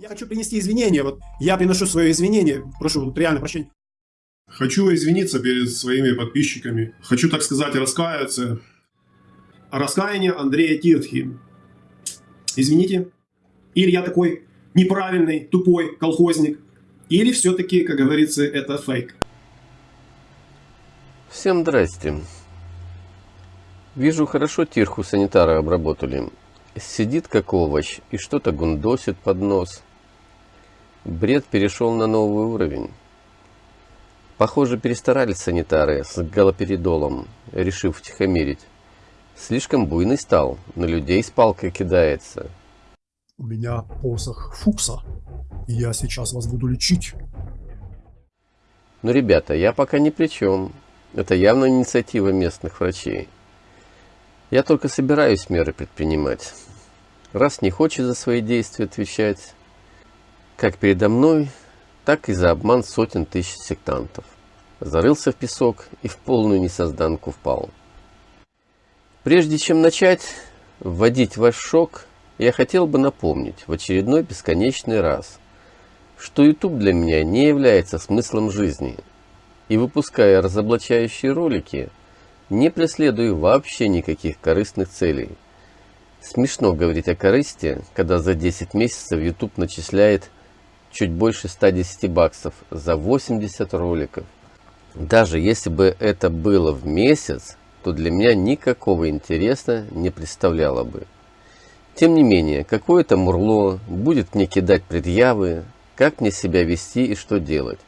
Я хочу принести извинения. Вот я приношу свое извинение. Прошу вот, реально прощения. Хочу извиниться перед своими подписчиками. Хочу, так сказать, раскаяться. Раскаяние Андрея Тиртхи. Извините. Или я такой неправильный, тупой колхозник. Или все-таки, как говорится, это фейк. Всем здрасте. Вижу, хорошо тирху санитары обработали. Сидит как овощ и что-то гундосит под нос. Бред перешел на новый уровень. Похоже, перестарались санитары с галоперидолом, решив утихомирить. Слишком буйный стал, на людей с палкой кидается. У меня посох Фукса, и я сейчас вас буду лечить. Ну, ребята, я пока ни при чем. Это явно инициатива местных врачей. Я только собираюсь меры предпринимать. Раз не хочет за свои действия отвечать, как передо мной, так и за обман сотен тысяч сектантов. Зарылся в песок и в полную несозданку впал. Прежде чем начать вводить ваш шок, я хотел бы напомнить в очередной бесконечный раз, что YouTube для меня не является смыслом жизни. И выпуская разоблачающие ролики, не преследую вообще никаких корыстных целей. Смешно говорить о корысти, когда за 10 месяцев YouTube начисляет чуть больше 110 баксов за 80 роликов. Даже если бы это было в месяц, то для меня никакого интереса не представляло бы. Тем не менее, какое-то мурло будет мне кидать предъявы, как мне себя вести и что делать.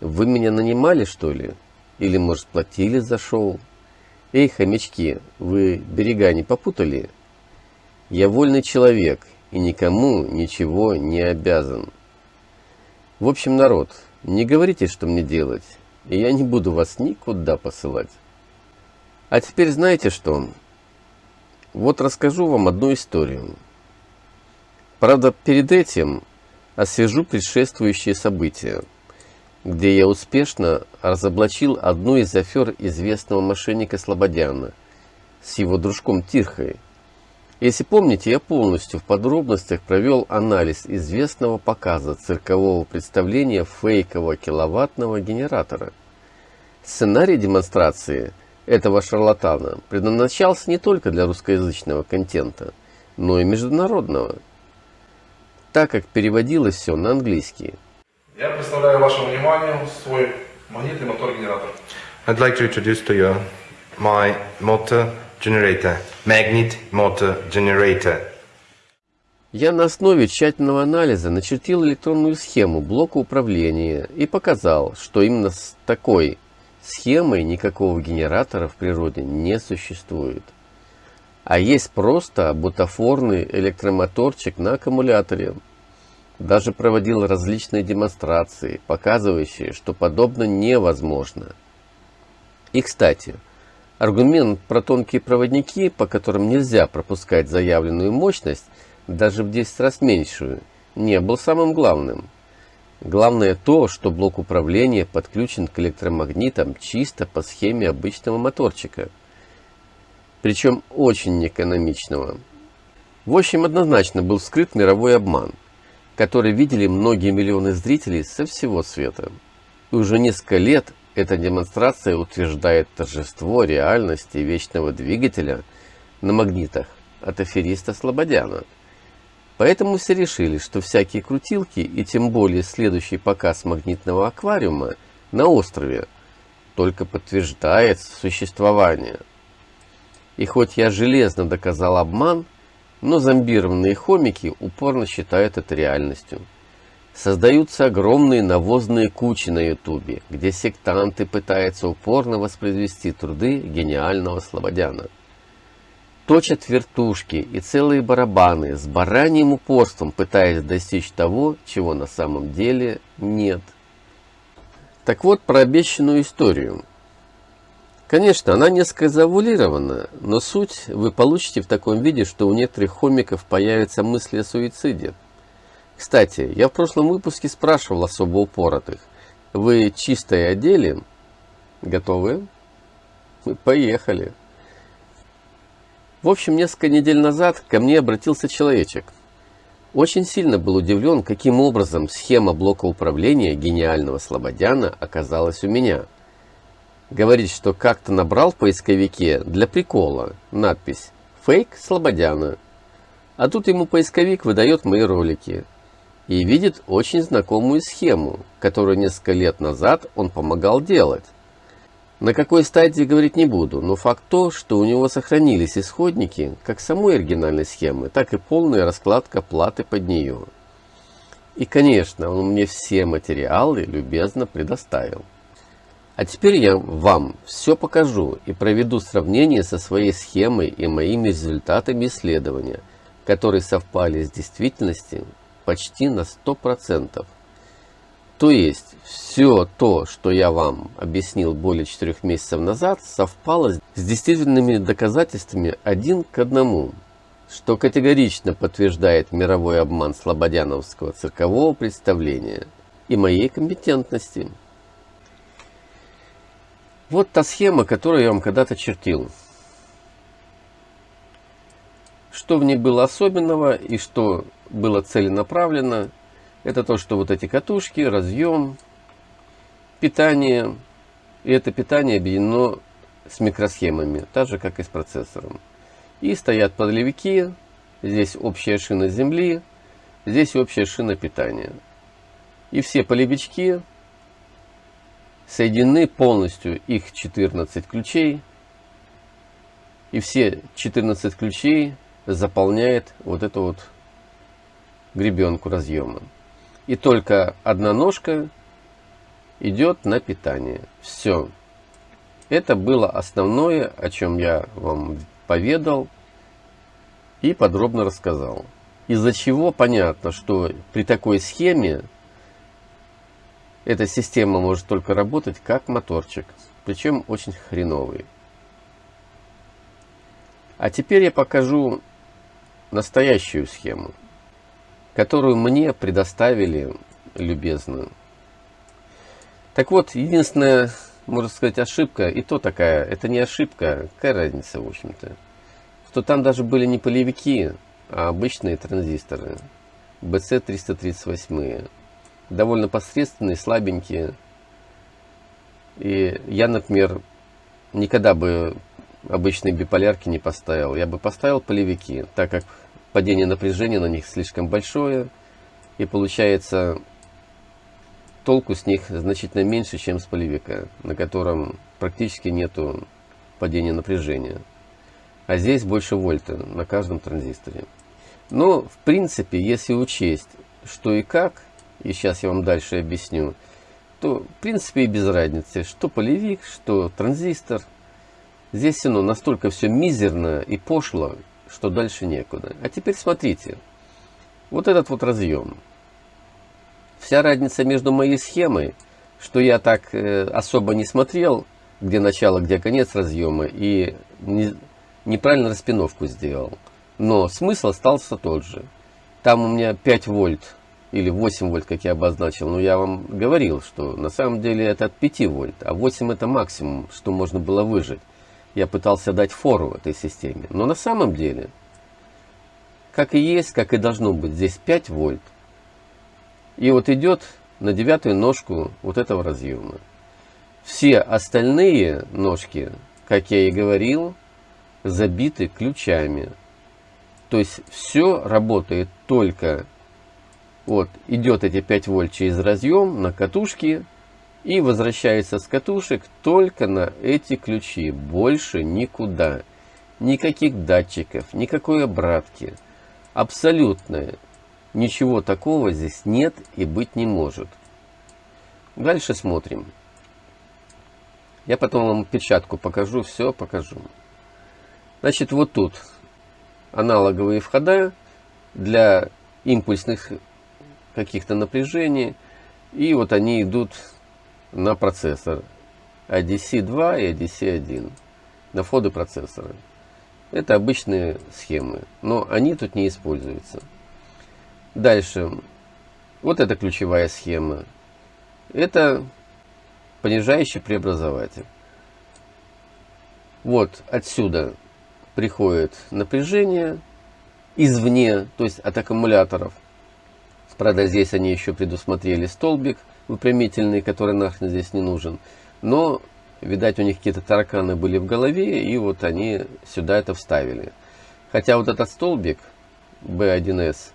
Вы меня нанимали, что ли? Или, может, платили за шоу? Эй, хомячки, вы берега не попутали? Я вольный человек и никому ничего не обязан. В общем, народ, не говорите, что мне делать, и я не буду вас никуда посылать. А теперь знаете что? Вот расскажу вам одну историю. Правда, перед этим освежу предшествующие события, где я успешно разоблачил одну из афер известного мошенника Слободяна с его дружком Тирхой, если помните, я полностью в подробностях провел анализ известного показа циркового представления фейкового киловаттного генератора. Сценарий демонстрации этого шарлатана предназначался не только для русскоязычного контента, но и международного, так как переводилось все на английский. Я представляю вашему вниманию свой магнитный мотор-генератор. I'd like to introduce to you my motor generator, magnet motor generator. Я на основе тщательного анализа начертил электронную схему блока управления и показал, что именно с такой схемой никакого генератора в природе не существует. А есть просто бутафорный электромоторчик на аккумуляторе. Даже проводил различные демонстрации, показывающие, что подобно невозможно. И кстати, Аргумент про тонкие проводники, по которым нельзя пропускать заявленную мощность, даже в 10 раз меньшую, не был самым главным. Главное то, что блок управления подключен к электромагнитам чисто по схеме обычного моторчика. Причем очень экономичного. В общем, однозначно был скрыт мировой обман, который видели многие миллионы зрителей со всего света. И уже несколько лет эта демонстрация утверждает торжество реальности вечного двигателя на магнитах от афериста Слободяна. Поэтому все решили, что всякие крутилки и тем более следующий показ магнитного аквариума на острове только подтверждает существование. И хоть я железно доказал обман, но зомбированные хомики упорно считают это реальностью. Создаются огромные навозные кучи на ютубе, где сектанты пытаются упорно воспроизвести труды гениального Слободяна. Точат вертушки и целые барабаны с бараньим упорством пытаясь достичь того, чего на самом деле нет. Так вот про обещанную историю. Конечно, она несколько завуалирована, но суть вы получите в таком виде, что у некоторых хомиков появятся мысли о суициде. Кстати, я в прошлом выпуске спрашивал особо упоротых. Вы чистое одели? Готовы? Поехали. В общем, несколько недель назад ко мне обратился человечек. Очень сильно был удивлен, каким образом схема блока управления гениального Слободяна оказалась у меня. Говорит, что как-то набрал в поисковике для прикола надпись «Фейк Слободяна». А тут ему поисковик выдает мои ролики и видит очень знакомую схему, которую несколько лет назад он помогал делать. На какой стадии говорить не буду, но факт то, что у него сохранились исходники как самой оригинальной схемы, так и полная раскладка платы под нее. И конечно, он мне все материалы любезно предоставил. А теперь я вам все покажу и проведу сравнение со своей схемой и моими результатами исследования, которые совпали с действительностью почти на 100%. То есть, все то, что я вам объяснил более четырех месяцев назад, совпало с действительными доказательствами один к одному, что категорично подтверждает мировой обман слободяновского циркового представления и моей компетентности. Вот та схема, которую я вам когда-то чертил. Что в ней было особенного и что было целенаправленно – это то, что вот эти катушки, разъем, питание. И это питание объединено с микросхемами, так же как и с процессором. И стоят подлевики, здесь общая шина земли, здесь общая шина питания. И все полевички соединены полностью, их 14 ключей. И все 14 ключей заполняет вот эту вот гребенку разъема. И только одна ножка идет на питание. Все. Это было основное, о чем я вам поведал и подробно рассказал. Из-за чего понятно, что при такой схеме эта система может только работать как моторчик, причем очень хреновый. А теперь я покажу настоящую схему которую мне предоставили любезно. Так вот, единственная, можно сказать, ошибка, и то такая, это не ошибка, какая разница, в общем-то, что там даже были не полевики, а обычные транзисторы, BC338, довольно посредственные, слабенькие. И я, например, никогда бы обычные биполярки не поставил. Я бы поставил полевики, так как падение напряжения на них слишком большое, и получается толку с них значительно меньше, чем с полевика, на котором практически нету падения напряжения. А здесь больше вольта на каждом транзисторе. Но, в принципе, если учесть, что и как, и сейчас я вам дальше объясню, то, в принципе, и без разницы, что полевик, что транзистор. Здесь все равно настолько все мизерно и пошло, что дальше некуда. А теперь смотрите. Вот этот вот разъем. Вся разница между моей схемой, что я так э, особо не смотрел, где начало, где конец разъема, и не, неправильно распиновку сделал. Но смысл остался тот же. Там у меня 5 вольт или 8 вольт, как я обозначил. Но я вам говорил, что на самом деле это от 5 вольт, а 8 это максимум, что можно было выжить я пытался дать фору этой системе. Но на самом деле, как и есть, как и должно быть, здесь 5 вольт. И вот идет на девятую ножку вот этого разъема. Все остальные ножки, как я и говорил, забиты ключами. То есть все работает только вот идет эти 5 вольт через разъем на катушке и возвращается с катушек только на эти ключи, больше никуда. Никаких датчиков, никакой обратки. Абсолютно ничего такого здесь нет и быть не может. Дальше смотрим. Я потом вам печатку покажу, все покажу. Значит, вот тут аналоговые входа для импульсных каких-то напряжений. И вот они идут на процессор ADC-2 и ADC-1 на входы процессора. Это обычные схемы, но они тут не используются. Дальше. Вот эта ключевая схема. Это понижающий преобразователь. Вот отсюда приходит напряжение извне, то есть от аккумуляторов. Правда, здесь они еще предусмотрели столбик выпрямительный, который нахрен здесь не нужен. Но, видать, у них какие-то тараканы были в голове, и вот они сюда это вставили. Хотя вот этот столбик B1S,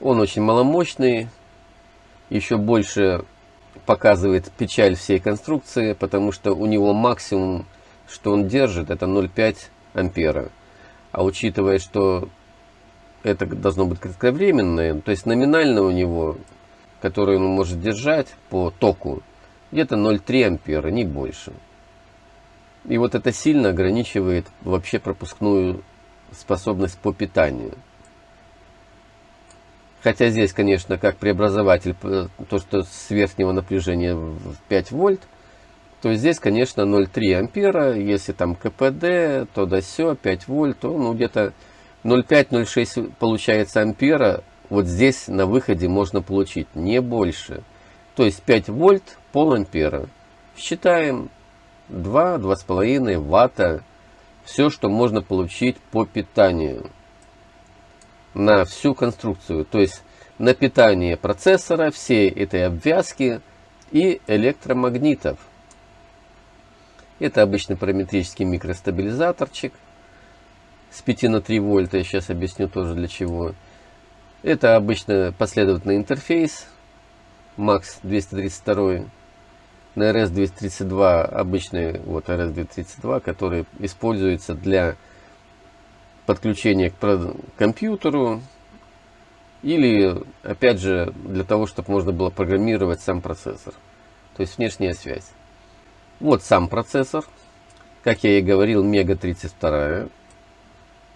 он очень маломощный, еще больше показывает печаль всей конструкции, потому что у него максимум, что он держит, это 0,5 ампера. А учитывая, что это должно быть кратковременное, то есть номинально у него, который он может держать по току, где-то 0,3 ампера, не больше. И вот это сильно ограничивает вообще пропускную способность по питанию. Хотя здесь, конечно, как преобразователь, то, что с верхнего напряжения в 5 вольт, то здесь, конечно, 0,3 ампера. Если там КПД, то до все 5 вольт, то ну, где-то 0,5-0,6 получается ампера. Вот здесь на выходе можно получить не больше. То есть 5 вольт, пол ампера. Считаем 2-2,5 ватта. Все, что можно получить по питанию на всю конструкцию. То есть на питание процессора, всей этой обвязки и электромагнитов. Это обычный параметрический микростабилизаторчик с 5 на 3 вольта. Я сейчас объясню тоже для чего. Это обычно последовательный интерфейс MAX 232 на RS-232 обычный вот RS-232, который используется для подключения к компьютеру или, опять же, для того, чтобы можно было программировать сам процессор. То есть внешняя связь. Вот сам процессор. Как я и говорил, Мега 32.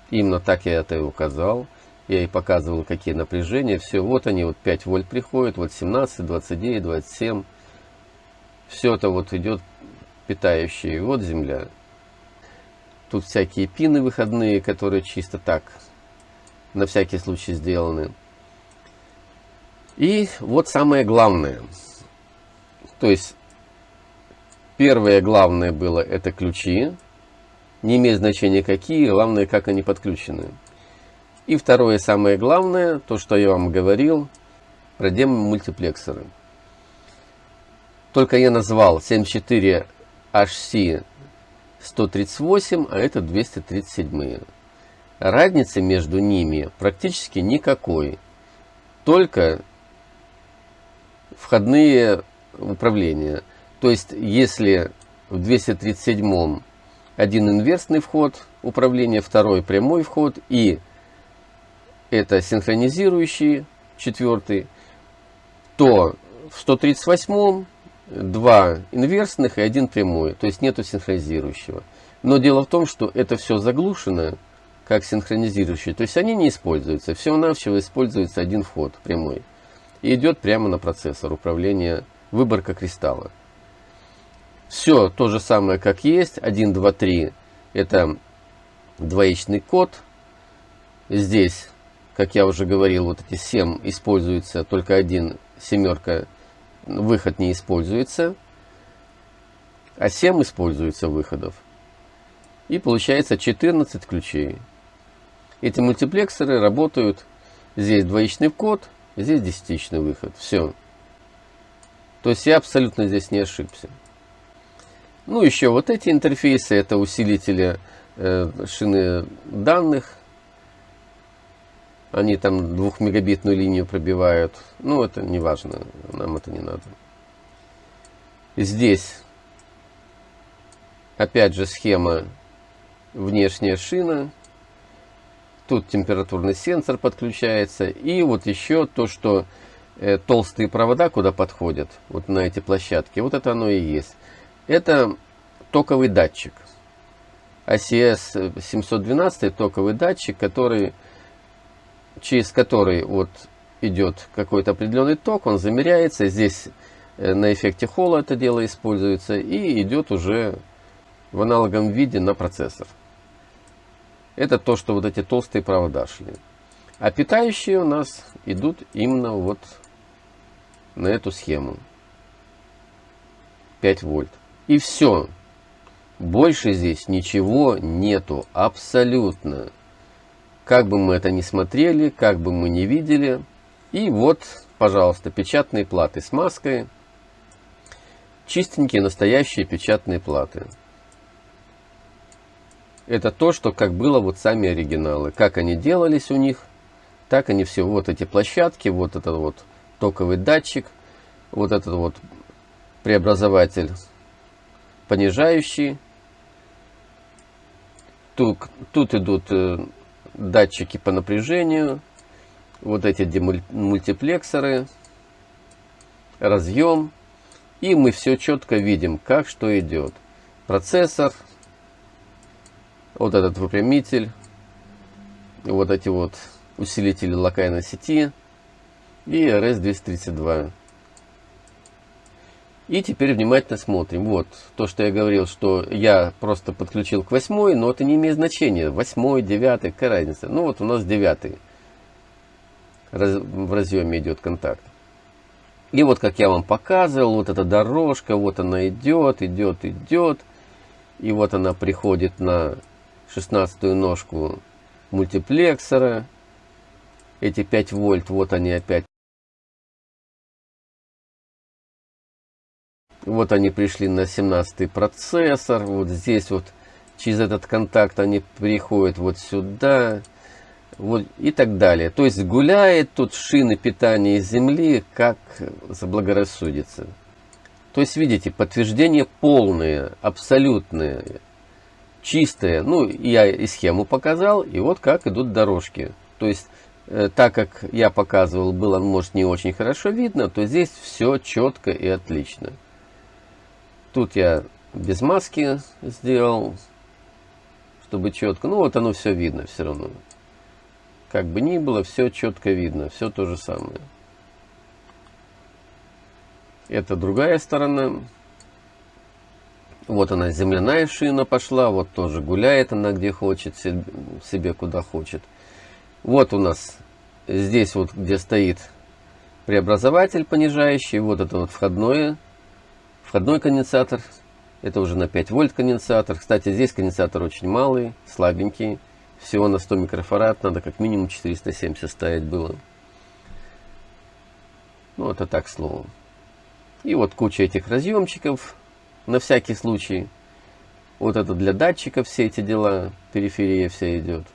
Именно так я это и указал. Я и показывал, какие напряжения. Все, вот они, вот 5 вольт приходят, вот 17, 29, 27. Все это вот идет питающие. Вот земля. Тут всякие пины выходные, которые чисто так, на всякий случай сделаны. И вот самое главное. То есть, первое главное было это ключи. Не имеет значения какие, главное как они подключены. И второе самое главное, то что я вам говорил, про демон-мультиплексоры. Только я назвал 74HC 138, а это 237. Разницы между ними практически никакой. Только входные управления. То есть, если в 237 один инверсный вход управления, второй прямой вход и это синхронизирующий четвертый, то в 138 два инверсных и один прямой, то есть нету синхронизирующего. Но дело в том, что это все заглушено как синхронизирующий, то есть они не используются, всего-навсего используется один вход прямой. И идет прямо на процессор управления, выборка кристалла. Все то же самое, как есть, 1, 2, 3, это двоичный код. Здесь, как я уже говорил, вот эти 7 используется только один семерка выход не используется, а 7 используется выходов. И получается 14 ключей. Эти мультиплексоры работают, здесь двоичный код, здесь десятичный выход. Все. То есть я абсолютно здесь не ошибся. Ну, еще вот эти интерфейсы, это усилители э, шины данных. Они там двухмегабитную линию пробивают. Ну, это не важно, нам это не надо. Здесь, опять же, схема внешняя шина. Тут температурный сенсор подключается. И вот еще то, что э, толстые провода куда подходят, вот на эти площадки, вот это оно и есть. Это токовый датчик. ACS 712 токовый датчик, который через который вот идет какой-то определенный ток, он замеряется. Здесь э, на эффекте холла это дело используется и идет уже в аналоговом виде на процессор. Это то, что вот эти толстые провода шли. А питающие у нас идут именно вот на эту схему. 5 вольт. И все. Больше здесь ничего нету. Абсолютно. Как бы мы это ни смотрели, как бы мы ни видели, И вот, пожалуйста, печатные платы с маской. Чистенькие, настоящие печатные платы. Это то, что как было вот сами оригиналы. Как они делались у них, так они все. Вот эти площадки, вот этот вот токовый датчик, вот этот вот преобразователь понижающий. Тут, тут идут э, датчики по напряжению, вот эти мультиплексоры, разъем. И мы все четко видим, как что идет. Процессор, вот этот выпрямитель, вот эти вот усилители локальной сети и RS-232. И теперь внимательно смотрим. Вот, то, что я говорил, что я просто подключил к восьмой, но это не имеет значения. Восьмой, девятый, какая разница? Ну вот у нас девятый. Раз, в разъеме идет контакт. И вот, как я вам показывал, вот эта дорожка, вот она идет, идет, идет. И вот она приходит на 16 ножку мультиплексора. Эти 5 вольт, вот они опять Вот они пришли на 17 процессор. Вот здесь вот через этот контакт они приходят вот сюда. Вот и так далее. То есть гуляет тут шины питания Земли, как заблагорассудится. То есть, видите, подтверждение полное, абсолютное, чистое. Ну, я и схему показал, и вот как идут дорожки. То есть, э, так как я показывал, было, может, не очень хорошо видно, то здесь все четко и отлично. Тут я без маски сделал, чтобы четко. Ну вот оно все видно все равно. Как бы ни было, все четко видно, все то же самое. Это другая сторона. Вот она, земляная шина пошла, вот тоже гуляет она где хочет, себе куда хочет. Вот у нас здесь вот, где стоит преобразователь понижающий, вот это вот входное Входной конденсатор, это уже на 5 вольт конденсатор. Кстати, здесь конденсатор очень малый, слабенький. Всего на 100 микрофарад, надо как минимум 470 ставить было. Ну, это так слово. И вот куча этих разъемчиков, на всякий случай. Вот это для датчиков все эти дела, периферия вся идет,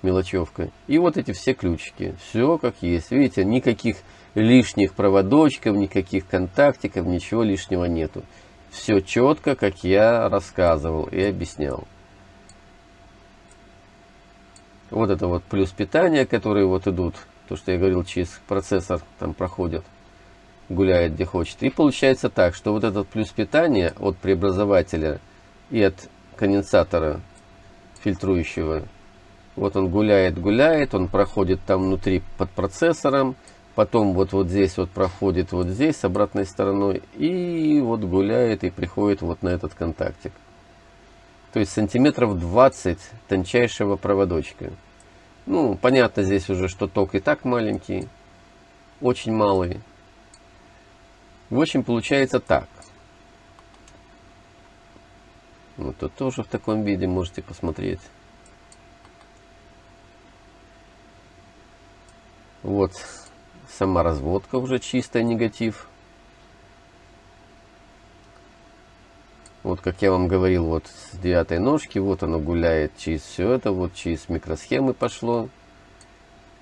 мелочевка. И вот эти все ключики, все как есть. Видите, никаких лишних проводочков, никаких контактиков, ничего лишнего нету. Все четко, как я рассказывал и объяснял. Вот это вот плюс питания, которые вот идут, то, что я говорил, через процессор там проходят, гуляет где хочет. И получается так, что вот этот плюс питания от преобразователя и от конденсатора фильтрующего, вот он гуляет, гуляет, он проходит там внутри под процессором, потом вот, вот здесь вот проходит вот здесь с обратной стороной и вот гуляет и приходит вот на этот контактик. То есть сантиметров 20 тончайшего проводочка. Ну, понятно здесь уже, что ток и так маленький, очень малый. В общем, получается так. Вот тут тоже в таком виде можете посмотреть. Вот Сама разводка уже чистая негатив. Вот как я вам говорил, вот с девятой ножки, вот оно гуляет через все это, вот через микросхемы пошло.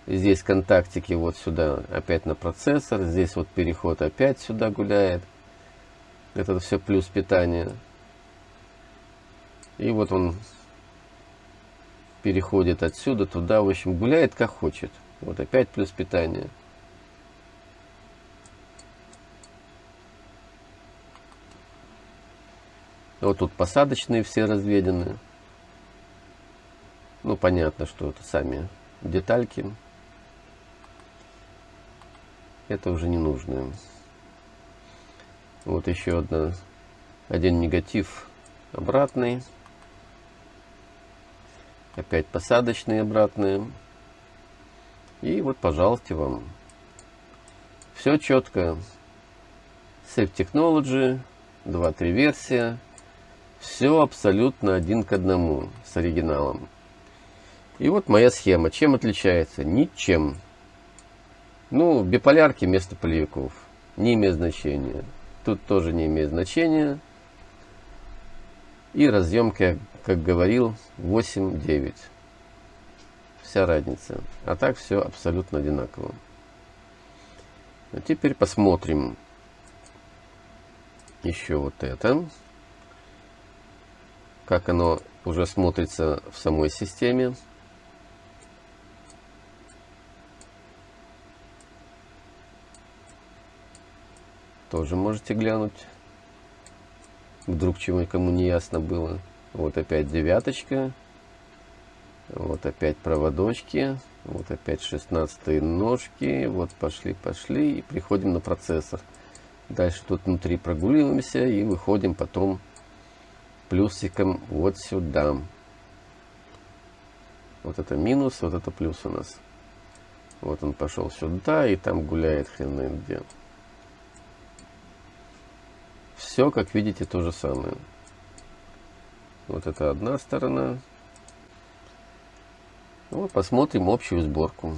Здесь контактики вот сюда опять на процессор, здесь вот переход опять сюда гуляет. Это все плюс питания. И вот он переходит отсюда туда, в общем, гуляет как хочет. Вот опять плюс питание. Вот тут посадочные все разведены. Ну, понятно, что это сами детальки. Это уже не нужно. Вот еще одна, один негатив обратный. Опять посадочные обратные. И вот, пожалуйста, вам. Все четко. Safe Technology, 2-3 версия. Все абсолютно один к одному с оригиналом. И вот моя схема. Чем отличается? Ничем. Ну, биполярки вместо полевиков. Не имеет значения. Тут тоже не имеет значения. И разъемки, как говорил, 8-9. Вся разница. А так все абсолютно одинаково. А теперь посмотрим еще вот это. Как оно уже смотрится в самой системе. Тоже можете глянуть. Вдруг чего кому не ясно было. Вот опять девяточка. Вот опять проводочки. Вот опять 16 ножки. Вот пошли, пошли. И приходим на процессор. Дальше тут внутри прогуливаемся и выходим потом плюсиком вот сюда. Вот это минус, вот это плюс у нас. Вот он пошел сюда и там гуляет хрен где. Все, как видите, то же самое. Вот это одна сторона. Вот посмотрим общую сборку.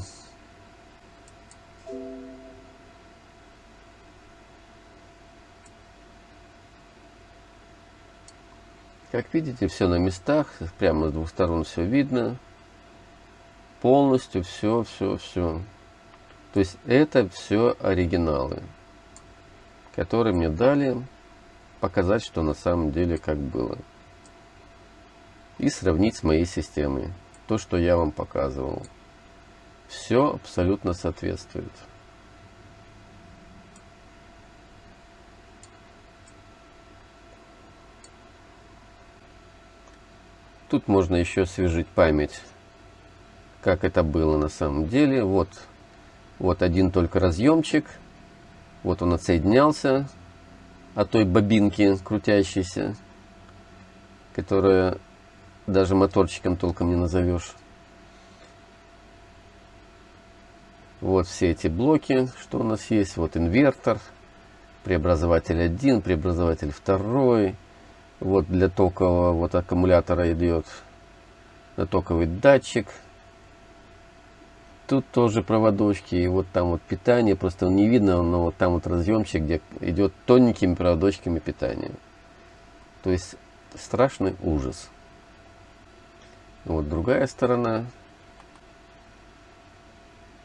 Как видите, все на местах, прямо с двух сторон все видно. Полностью все, все, все. То есть это все оригиналы, которые мне дали показать, что на самом деле как было. И сравнить с моей системой. То, что я вам показывал. Все абсолютно соответствует. Тут можно еще освежить память, как это было на самом деле. Вот, вот один только разъемчик. Вот он отсоединялся от той бобинки крутящейся, которая даже моторчиком толком не назовешь. Вот все эти блоки, что у нас есть. Вот инвертор, преобразователь 1, преобразователь 2. Вот для токового вот аккумулятора идет токовый датчик. Тут тоже проводочки, и вот там вот питание, просто не видно, но вот там вот разъемчик, где идет тоненькими проводочками питания. То есть страшный ужас. Вот другая сторона.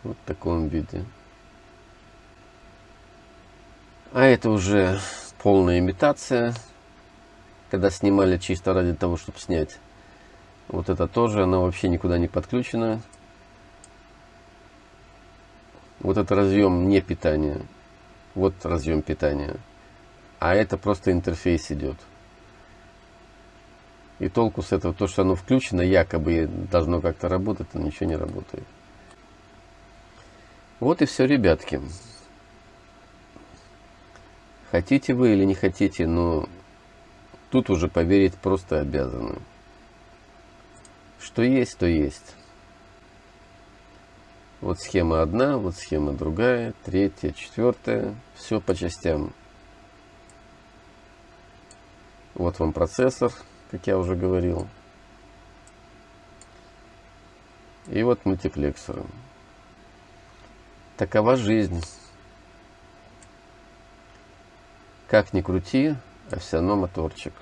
Вот в таком виде. А это уже полная имитация. Когда снимали чисто ради того, чтобы снять. Вот это тоже, она вообще никуда не подключена. Вот это разъем не питания. Вот разъем питания. А это просто интерфейс идет. И толку с этого, то, что оно включено, якобы должно как-то работать, но ничего не работает. Вот и все, ребятки. Хотите вы или не хотите, но тут уже поверить просто обязаны. Что есть, то есть. Вот схема одна, вот схема другая, третья, четвертая. Все по частям. Вот вам процессор, как я уже говорил. И вот мультиплексор. Такова жизнь. Как ни крути, а все равно моторчик.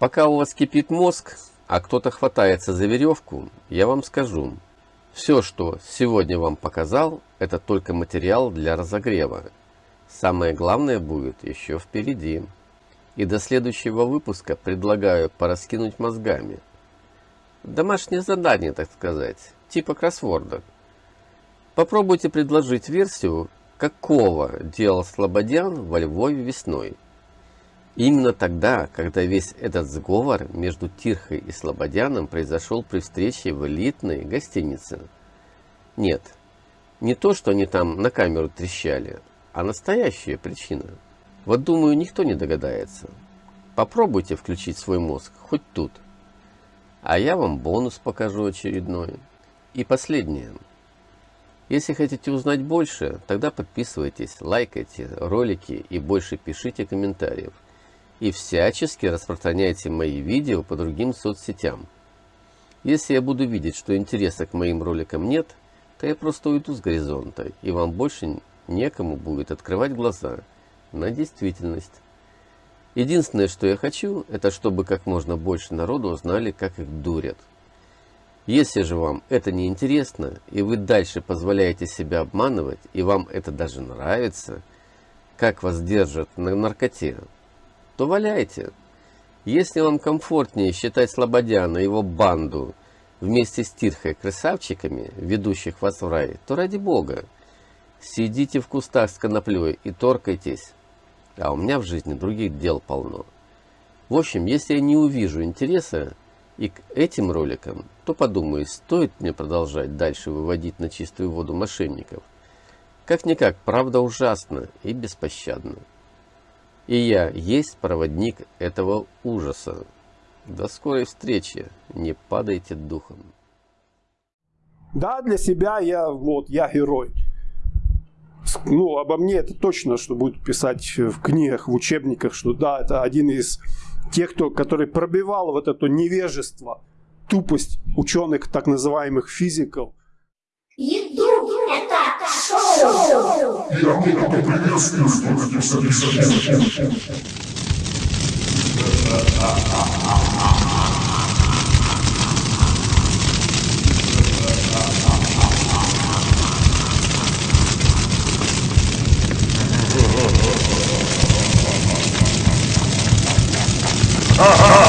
Пока у вас кипит мозг, а кто-то хватается за веревку, я вам скажу, все, что сегодня вам показал, это только материал для разогрева. Самое главное будет еще впереди. И до следующего выпуска предлагаю пораскинуть мозгами. Домашнее задание, так сказать, типа кроссворда. Попробуйте предложить версию, какого делал Слободян во Львове весной. Именно тогда, когда весь этот сговор между Тирхой и Слободяном произошел при встрече в элитной гостинице. Нет, не то, что они там на камеру трещали, а настоящая причина. Вот думаю, никто не догадается. Попробуйте включить свой мозг, хоть тут. А я вам бонус покажу очередной. И последнее. Если хотите узнать больше, тогда подписывайтесь, лайкайте ролики и больше пишите комментариев и всячески распространяйте мои видео по другим соцсетям. Если я буду видеть, что интереса к моим роликам нет, то я просто уйду с горизонта, и вам больше некому будет открывать глаза на действительность. Единственное, что я хочу, это чтобы как можно больше народу узнали, как их дурят. Если же вам это не интересно, и вы дальше позволяете себя обманывать, и вам это даже нравится, как вас держат на наркоте, то валяйте. Если вам комфортнее считать Слободяна и его банду вместе с Тирхой красавчиками, ведущих вас в рай, то ради бога, сидите в кустах с коноплей и торкайтесь. А у меня в жизни других дел полно. В общем, если я не увижу интереса и к этим роликам, то подумаю, стоит мне продолжать дальше выводить на чистую воду мошенников. Как-никак, правда ужасна и беспощадна. И я есть проводник этого ужаса. До скорой встречи. Не падайте духом. Да, для себя я вот, я герой. Ну, обо мне это точно, что будут писать в книгах, в учебниках, что да, это один из тех, кто, который пробивал вот это невежество, тупость ученых, так называемых физиков. Еду шоу. Ah, ah, ah,